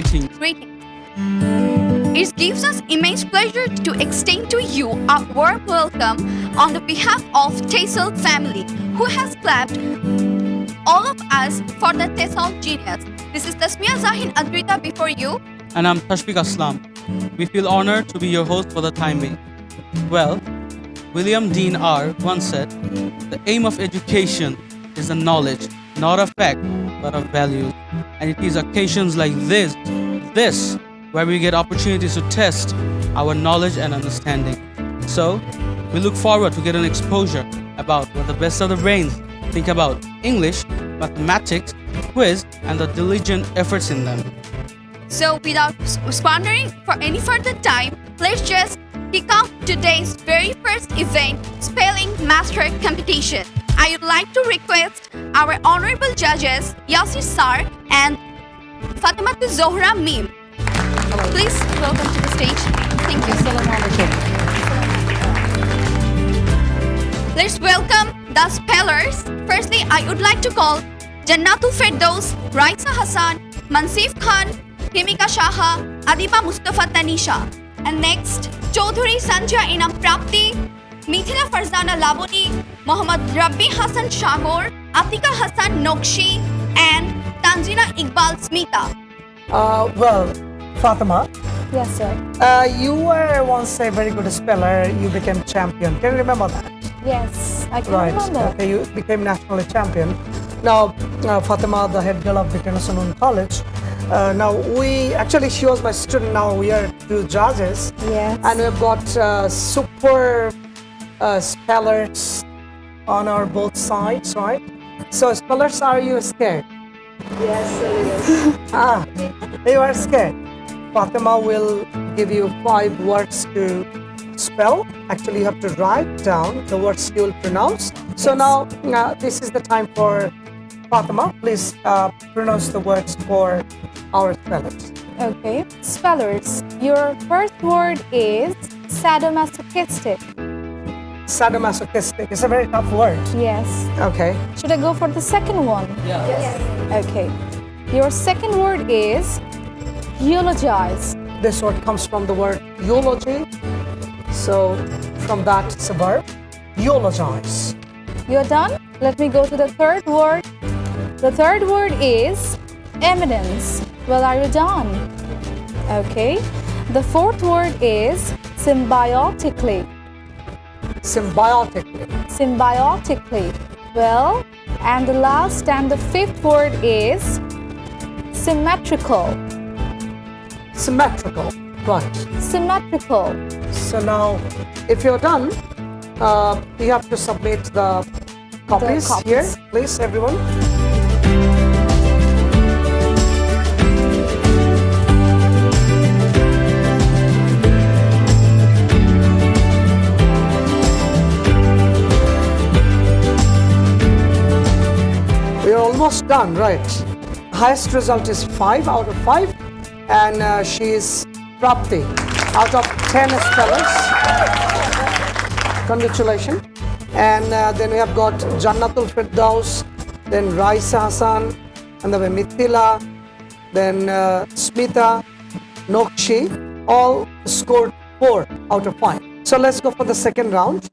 Greetings. Greetings. It gives us immense pleasure to extend to you a warm welcome on the behalf of Tessel family, who has clapped all of us for the Tessel genius. This is Tasmia Zahin Adrita before you. And I'm Tashfiq Aslam. We feel honored to be your host for the time being. Well, William Dean R. once said, The aim of education is a knowledge, not of fact, but of values. And it is occasions like this, this, where we get opportunities to test our knowledge and understanding. So, we look forward to get an exposure about what the best of the brains think about English, mathematics, quiz, and the diligent efforts in them. So, without squandering for any further time, let's just kick off today's very first event, Spelling Master Competition. I would like to request our honorable judges, Yasir Sar and Fatima Zohra Mim. Please welcome to the stage. Thank you. Let's welcome the spellers. Firstly, I would like to call Jannatul Firdaus, Raisa Hassan, Mansif Khan, Himika Shaha, Adiba Mustafa Tanisha. And next, Chaudhuri Sanjay Inam Prapti, Mithila Farzana Laboni, Muhammad Rabbi Hassan Shagor, Atika Hassan Nokshi, and Tanzina Iqbal Smita. Uh, well, Fatima, Yes, sir. uh, you were once a very good speller. You became champion. Can you remember that? Yes, I can right. remember. Okay, you became national champion. Now, uh, Fatima, the head girl of Viqarunnisa Noon College. Uh, now, we actually, she was my student. Now, we are two judges. Yes. And we've got uh, super uh, spellers on our both sides, right? So, spellers, are you scared? Yes, ah, you are scared. Fatima will give you five words to spell. Actually, you have to write down the words you will pronounce. So now, uh, this is the time for Fatima. Please uh, pronounce the words for our spellers. Okay. Spellers, your first word is sadomasochistic. Sadomasochistic. It's a very tough word. Yes. Okay. Should I go for the second one? Yeah. Okay. Your second word is eulogize. This word comes from the word eulogy. So from that, it's a verb. Eulogize. You're done? Let me go to the third word. The third word is eminence. Well, are you done? Okay. The fourth word is symbiotically. Symbiotically. symbiotically. Well, and the last and the fifth word is symmetrical. Symmetrical. Right. Symmetrical. So now, if you're done, uh, you have to submit the copies, copies. here, please, everyone. Almost done, right? Highest result is 5 out of 5, and uh, she is Prapti out of 10 spellers. Congratulations. And uh, then we have got Jannatul Firdaus, then Raisa Hassan, and then Mithila, then uh, Smita, Nokshi, all scored 4 out of 5. So let's go for the second round.